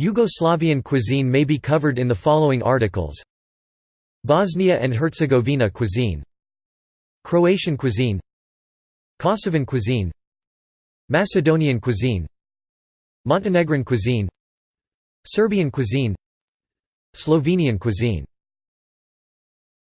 Yugoslavian cuisine may be covered in the following articles. Bosnia and Herzegovina cuisine. Croatian cuisine. Kosovan cuisine. Macedonian cuisine. Montenegrin cuisine. Serbian cuisine. Slovenian cuisine.